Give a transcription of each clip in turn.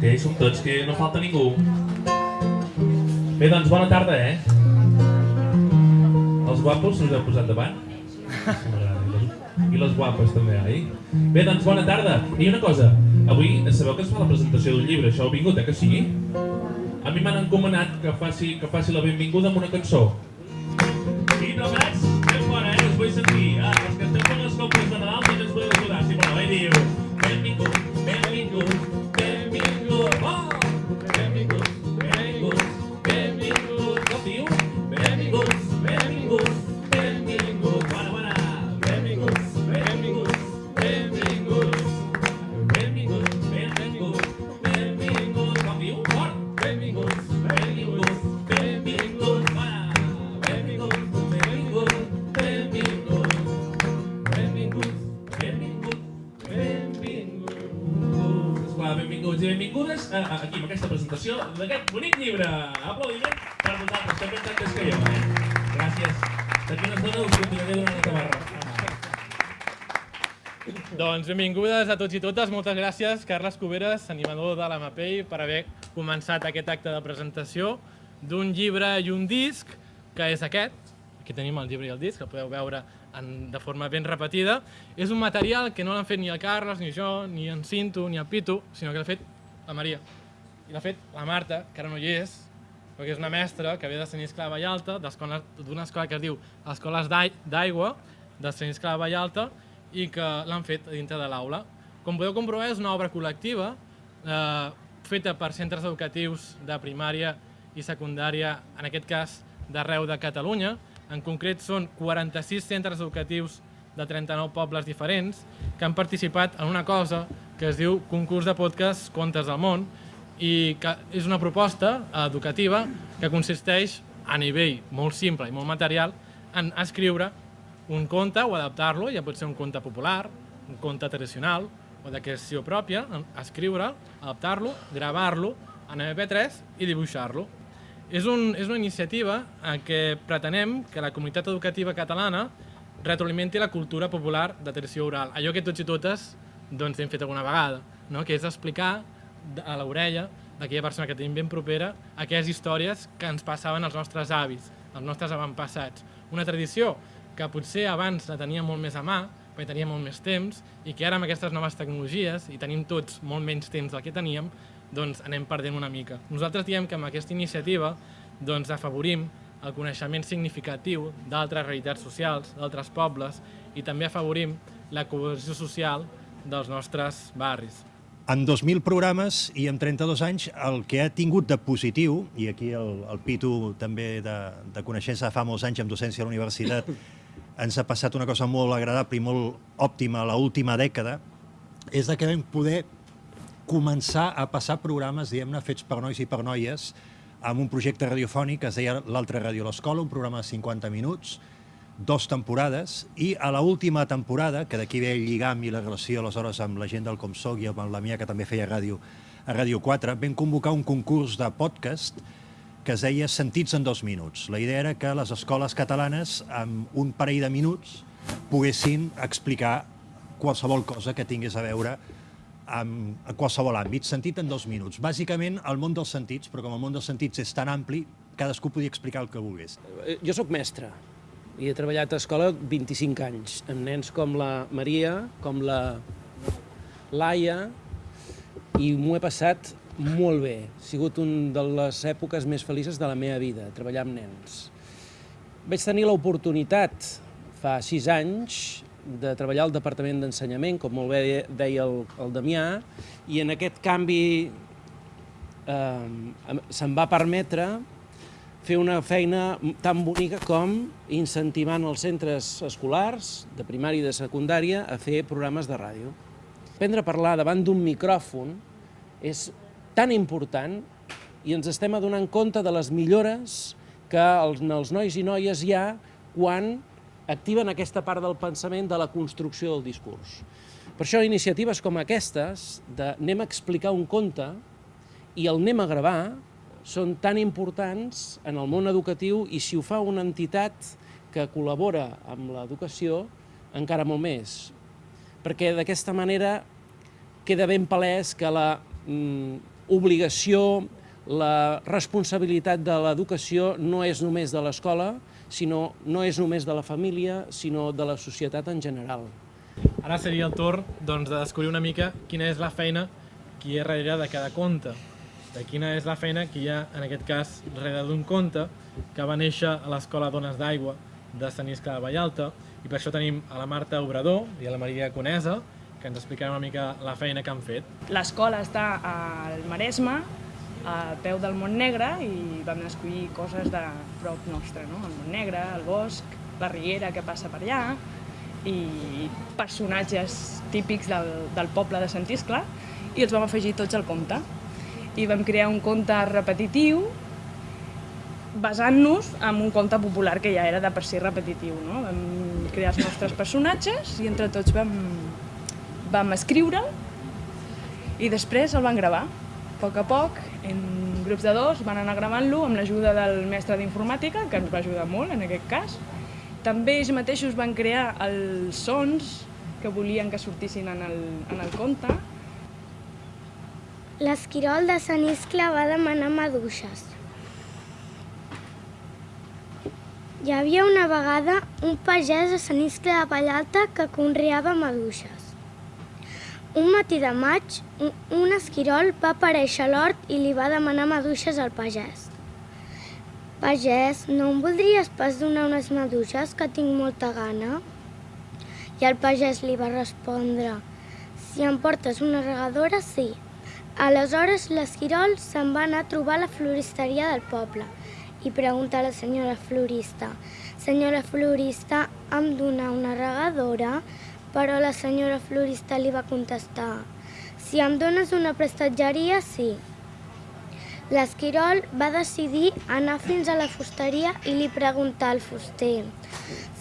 que som tots, que no falta ningú. Bé, doncs bona tarda, eh? Els guapos us heu posat davant? I les guapes també, oi? Bé, doncs bona tarda. I una cosa, avui sabeu que es fa la presentació d'un llibre, això heu vingut, eh que sí? A mi m'han encomanat que faci, que faci la benvinguda amb una cançó. D'aquest bonic llibre. Aplaudiment per vosaltres, que ben tantes que ha, eh? Gràcies. D'aquí una estona us continuaré donant la tabarra. Doncs benvingudes a tots i totes. Moltes gràcies, Carles Cuberes, animador de la MAPEI, per haver començat aquest acte de presentació d'un llibre i un disc, que és aquest. Aquí tenim el llibre i el disc, el podeu veure en, de forma ben repetida. És un material que no l'han fet ni el Carles, ni jo, ni en Cinto, ni el Pitu, sinó que l'ha fet la Maria. I l'ha fet la Marta, que ara no hi és, perquè és una mestra que ve de Sant Iscle de Vallalta, d'una escola que es diu Escoles d'Ai- d'Aigua, de Sant Iscle de Vallalta, i que l'han fet dintre de l'aula. Com podeu comprovar, és una obra col·lectiva eh, feta per centres educatius de primària i secundària, en aquest cas d'arreu de Catalunya. En concret són 46 centres educatius de 39 pobles diferents que han participat en una cosa que es diu Concurs de Podcast Contes del Món i que és una proposta educativa que consisteix a nivell molt simple i molt material en escriure un conte o adaptar-lo, ja pot ser un conte popular, un conte tradicional o de creació pròpia, escriure, adaptar-lo, gravar-lo en MP3 i dibuixar-lo. És, un, és una iniciativa en què pretenem que la comunitat educativa catalana retroalimenti la cultura popular de tradició oral, allò que tots i totes doncs, hem fet alguna vegada, no? que és explicar a l'orella d'aquella persona que tenim ben propera aquelles històries que ens passaven als nostres avis, als nostres avantpassats. Una tradició que potser abans la teníem molt més a mà, perquè teníem molt més temps, i que ara amb aquestes noves tecnologies, i tenim tots molt menys temps del que teníem, doncs anem perdent una mica. Nosaltres diem que amb aquesta iniciativa doncs, afavorim el coneixement significatiu d'altres realitats socials, d'altres pobles, i també afavorim la cohesió social dels nostres barris. En 2.000 programes i en 32 anys el que ha tingut de positiu, i aquí el, el Pitu també de, de coneixença fa molts anys amb docència a la universitat, ens ha passat una cosa molt agradable i molt òptima a l'última dècada, és que vam poder començar a passar programes, diguem-ne, fets per nois i per noies, amb un projecte radiofònic que es deia L'altra ràdio a l'escola, un programa de 50 minuts, dos temporades, i a la última temporada, que d'aquí ve el lligam i la relació aleshores amb la gent del Comsoc i amb la Mia, que també feia ràdio a Ràdio 4, vam convocar un concurs de podcast que es deia Sentits en dos minuts. La idea era que les escoles catalanes, amb un parell de minuts, poguessin explicar qualsevol cosa que tingués a veure amb qualsevol àmbit, sentit en dos minuts. Bàsicament, el món dels sentits, però com el món dels sentits és tan ampli, cadascú podia explicar el que volgués. Eh, Jo sóc mestre i he treballat a escola 25 anys, amb nens com la Maria, com la Laia, i m'ho he passat molt bé. Ha sigut una de les èpoques més felices de la meva vida, treballar amb nens. Vaig tenir l'oportunitat, fa sis anys, de treballar al Departament d'Ensenyament, com molt bé deia el, el Damià, i en aquest canvi eh, se'm va permetre fer una feina tan bonica com incentivant els centres escolars, de primària i de secundària, a fer programes de ràdio. Aprendre a parlar davant d'un micròfon és tan important i ens estem adonant compte de les millores que els, els nois i noies hi ha quan activen aquesta part del pensament de la construcció del discurs. Per això iniciatives com aquestes, de anem a explicar un conte i el anem a gravar, són tan importants en el món educatiu i si ho fa una entitat que col·labora amb l'educació, encara molt més. Perquè d'aquesta manera queda ben palès que la mm, obligació, la responsabilitat de l'educació no és només de l'escola, sinó no és només de la família, sinó de la societat en general. Ara seria el torn doncs, de descobrir una mica quina és la feina hi ha darrere de cada conte. De quina és la feina que hi ha, en aquest cas, darrere d'un conte que va néixer a l'Escola Dones d'Aigua de Sant Iscle de Vallalta i per això tenim a la Marta Obrador i a la Maria Conesa que ens explicaran una mica la feina que han fet. L'escola està al Maresme, a peu del Montnegre, i vam escollir coses de prop nostre, no? el Montnegre, el bosc, la riera que passa per allà, i personatges típics del, del poble de Sant Iscle, i els vam afegir tots al conte. I vam crear un conte repetitiu basant-nos en un conte popular que ja era de per si repetitiu. No? Vam crear els nostres personatges i entre tots vam, vam escriure'l i després el van gravar. A poc a poc, en grups de dos, van anar gravant-lo amb l'ajuda del mestre d'informàtica, que ens va ajudar molt en aquest cas. També ells mateixos van crear els sons que volien que sortissin en el, en el conte. L'esquirol de Sant Iscle va demanar maduixes. Hi havia una vegada un pagès a Sant Iscle de Vallalta que conreava maduixes. Un matí de maig, un esquirol va aparèixer a l'hort i li va demanar maduixes al pagès. Pagès, no em voldries pas donar unes maduixes que tinc molta gana? I el pagès li va respondre, si em portes una regadora, sí. Aleshores l'esquirol se'n va anar a trobar a la floristeria del poble i pregunta a la senyora florista, senyora florista, em dona una regadora? Però la senyora florista li va contestar, si em dones una prestatgeria, sí. L'esquirol va decidir anar fins a la fusteria i li preguntar al fuster,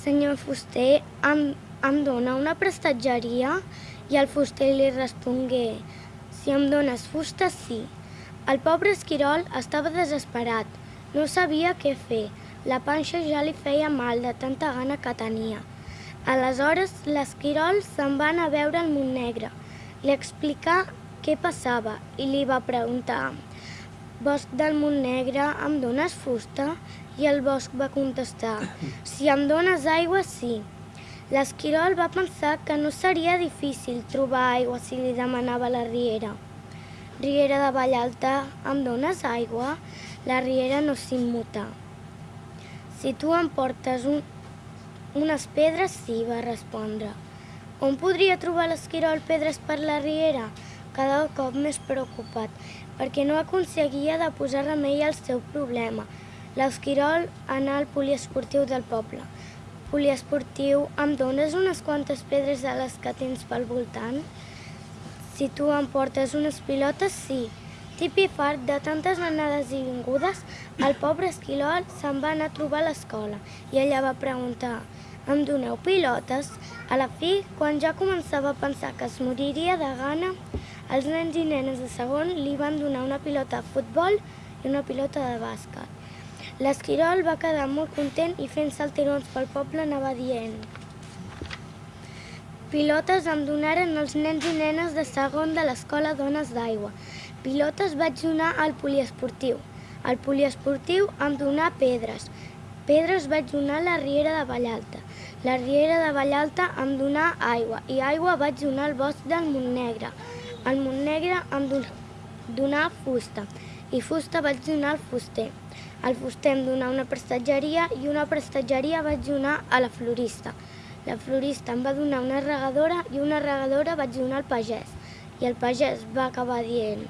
senyor fuster, em, em dona una prestatgeria? I el fuster li respongué, si em dones fusta, sí. El pobre esquirol estava desesperat, no sabia què fer. La panxa ja li feia mal de tanta gana que tenia. Aleshores, l'esquirol se'n va anar a veure el Montnegre. Li explicà què passava i li va preguntar Bosc del Montnegre, em dones fusta? I el bosc va contestar Si em dones aigua, sí. L'esquirol va pensar que no seria difícil trobar aigua si li demanava la riera. Riera de Vallalta, em dones aigua? La riera no s'immuta. Si tu em portes un, unes pedres, sí, va respondre. On podria trobar l'esquirol pedres per la riera? Cada cop més preocupat, perquè no aconseguia de posar remei al seu problema. L'esquirol anà al poliesportiu del poble. Poliesportiu, em dones unes quantes pedres de les que tens pel voltant? Si tu em portes unes pilotes, sí. Tip i fart de tantes anades i vingudes, el pobre esquilol se'n va anar a trobar a l'escola i ella va preguntar em doneu pilotes? A la fi, quan ja començava a pensar que es moriria de gana, els nens i nenes de segon li van donar una pilota de futbol i una pilota de bàsquet. L'esquirol va quedar molt content i fent saltirons pel poble anava dient Pilotes em donaren els nens i nenes de segon de l'escola Dones d'Aigua. Pilotes vaig donar al poliesportiu. Al poliesportiu em donà pedres. Pedres vaig donar a la Riera de Vallalta. La Riera de Vallalta em donà aigua i aigua vaig donar al bosc del Montnegre. Al Montnegre em don- donà fusta i fusta vaig donar al fuster. Al fuster em donà una prestatgeria i una prestatgeria vaig donar a la florista. La florista em va donar una regadora i una regadora vaig donar al pagès. I el pagès va acabar dient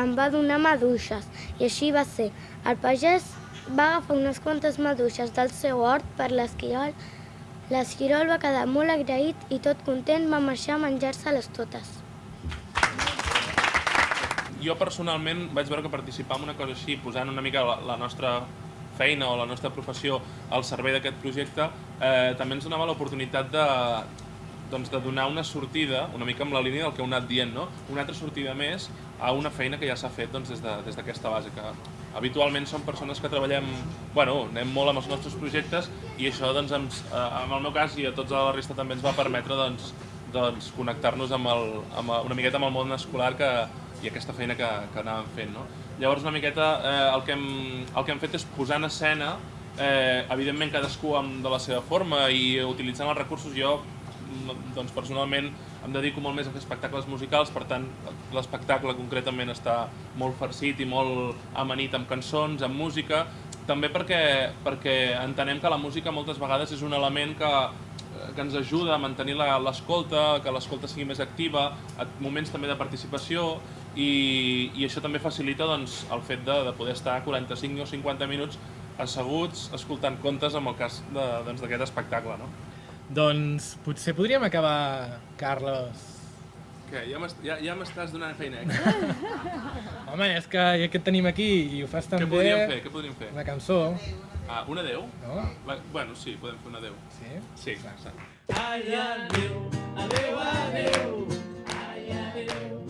em va donar maduixes. I així va ser. El pagès va agafar unes quantes maduixes del seu hort per l'esquirol. L'esquirol va quedar molt agraït i tot content va marxar a menjar-se-les totes. Jo personalment vaig veure que participar en una cosa així, posant una mica la, la nostra feina o la nostra professió al servei d'aquest projecte, eh, també ens donava l'oportunitat de, doncs, de donar una sortida, una mica amb la línia del que heu anat dient, no? una altra sortida més a una feina que ja s'ha fet doncs, des d'aquesta de, base, que habitualment som persones que treballem, bueno, anem molt amb els nostres projectes i això, doncs, ens, eh, en el meu cas i a tots la resta també ens va permetre doncs, doncs, connectar-nos amb, el, amb una miqueta amb el món escolar que, i aquesta feina que, que anàvem fent. No? Llavors una miqueta eh, el, que hem, el que hem fet és posar en escena, eh, evidentment cadascú amb, de la seva forma i utilitzant els recursos jo mm, doncs personalment em dedico molt més a fer espectacles musicals, per tant l'espectacle concretament està molt farcit i molt amanit amb cançons, amb música, també perquè, perquè entenem que la música moltes vegades és un element que, que ens ajuda a mantenir l'escolta, que l'escolta sigui més activa, moments també de participació i, i això també facilita doncs, el fet de, de poder estar 45 o 50 minuts asseguts escoltant contes en el cas de- doncs, d'aquest doncs, espectacle. No? Doncs potser podríem acabar, Carlos. Què, ja m'est- ja, ja m'estàs donant feina extra. Home, és que ja que et tenim aquí i ho fas tan Què bé... podríem fer? Què podríem fer? Una cançó, Ah, un adeu? no? Va, bueno, sí, podem fer un adeu. Sí? Sí, exacte. Ai, adéu, adéu, adéu, ai, adéu.